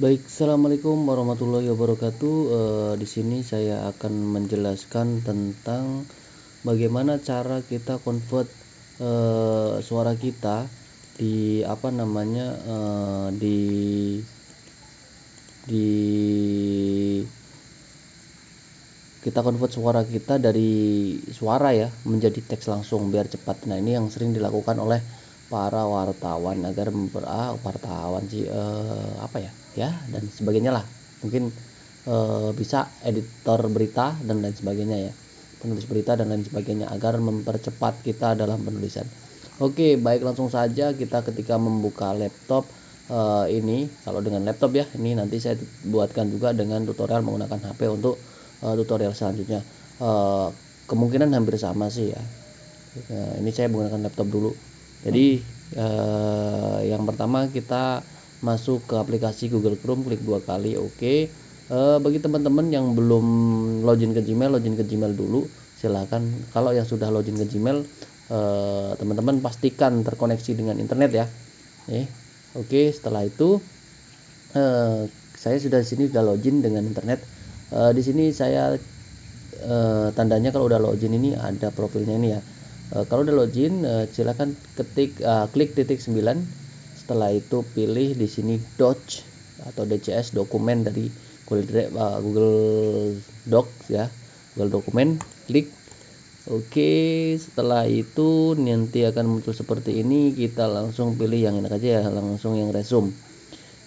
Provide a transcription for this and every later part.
Baik, assalamualaikum warahmatullahi wabarakatuh. Eh, di sini saya akan menjelaskan tentang bagaimana cara kita convert eh, suara kita di apa namanya eh, di di kita convert suara kita dari suara ya menjadi teks langsung biar cepat. Nah ini yang sering dilakukan oleh para wartawan agar memper ah, wartawan sih eh, apa ya ya dan sebagainya lah. Mungkin eh, bisa editor berita dan lain sebagainya ya penulis berita dan lain sebagainya agar mempercepat kita dalam penulisan. Oke baik langsung saja kita ketika membuka laptop eh, ini kalau dengan laptop ya ini nanti saya buatkan juga dengan tutorial menggunakan HP untuk uh, tutorial selanjutnya. Uh, kemungkinan hampir sama sih ya. Uh, ini saya menggunakan laptop dulu jadi uh, yang pertama kita masuk ke aplikasi Google Chrome klik dua kali oke. Uh, bagi teman-teman yang belum login ke Gmail login ke Gmail dulu silahkan kalau yang sudah login ke Gmail teman-teman uh, pastikan terkoneksi dengan internet ya. Eh, oke setelah itu uh, saya sudah di sini sudah login dengan internet. Uh, di sini saya uh, tandanya kalau udah login ini ada profilnya ini ya uh, kalau udah login uh, silakan ketik uh, klik titik 9 setelah itu pilih di sini Docs atau DCS dokumen dari Google, uh, Google Docs ya Google dokumen klik. Oke setelah itu nanti akan muncul seperti ini. Kita langsung pilih yang enak aja ya langsung yang resume.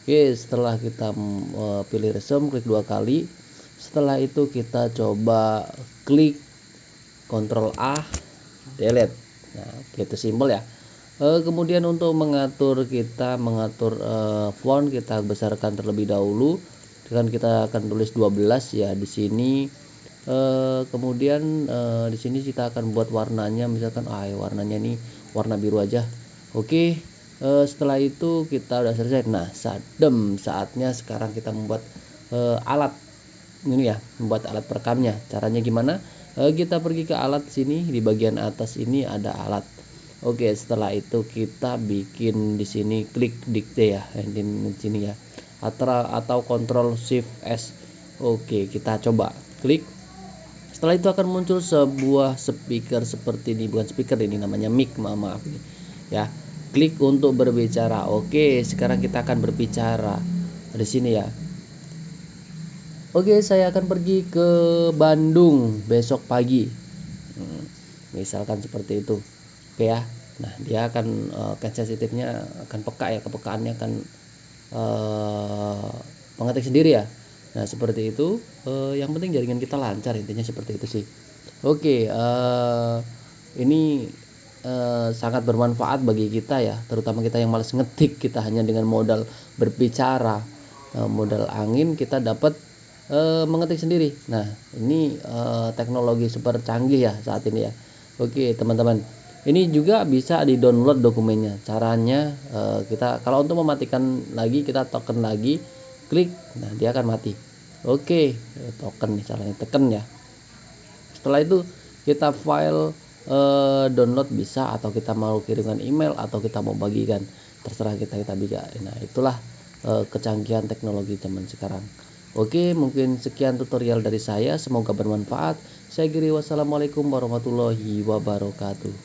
Oke setelah kita uh, pilih resume klik dua kali. Setelah itu kita coba klik Ctrl A delete nah gitu simpel ya. E, kemudian untuk mengatur kita mengatur e, font kita besarkan terlebih dahulu. Dengan kita akan tulis 12 ya di sini. E, kemudian e, di sini kita akan buat warnanya. Misalkan ah ya warnanya ini warna biru aja. Oke. E, setelah itu kita udah selesai. Nah sadem. Saatnya sekarang kita membuat e, alat ini ya membuat alat perekamnya. Caranya gimana? E, kita pergi ke alat sini di bagian atas ini ada alat. Oke setelah itu kita bikin di sini klik dikte ya di sini ya. Atau atau kontrol shift s. Oke kita coba. Klik. Setelah itu akan muncul sebuah speaker seperti ini. Bukan speaker ini namanya mic maaf, maaf ya klik untuk berbicara. Oke sekarang kita akan berbicara. Di sini ya Oke, saya akan pergi ke Bandung besok pagi. Hmm, misalkan seperti itu. Oke ya. Nah, dia akan uh, sensitifnya akan peka ya, kepekaannya akan uh, mengetik sendiri ya. Nah, seperti itu. Uh, yang penting jaringan kita lancar intinya seperti itu sih. Oke, uh, ini uh, sangat bermanfaat bagi kita ya, terutama kita yang malas ngetik, kita hanya dengan modal berbicara, uh, modal angin kita dapat e, mengetik sendiri. Nah, ini e, teknologi super canggih ya saat ini ya. Oke, teman-teman. Ini juga bisa di-download dokumennya. Caranya e, kita kalau untuk mematikan lagi kita token lagi, klik, nah dia akan mati. Oke, token nih caranya tekan ya. Setelah itu kita file e, download bisa atau kita mau kirimkan email atau kita mau bagikan terserah kita kita bisa. Nah, itulah kecanggihan teknologi zaman sekarang. Oke, mungkin sekian tutorial dari saya. Semoga bermanfaat. Saya Giri, wassalamualaikum warahmatullahi wabarakatuh.